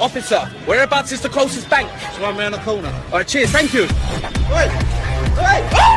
Officer, whereabouts is the closest bank? It's one around the corner. Alright, cheers, thank you.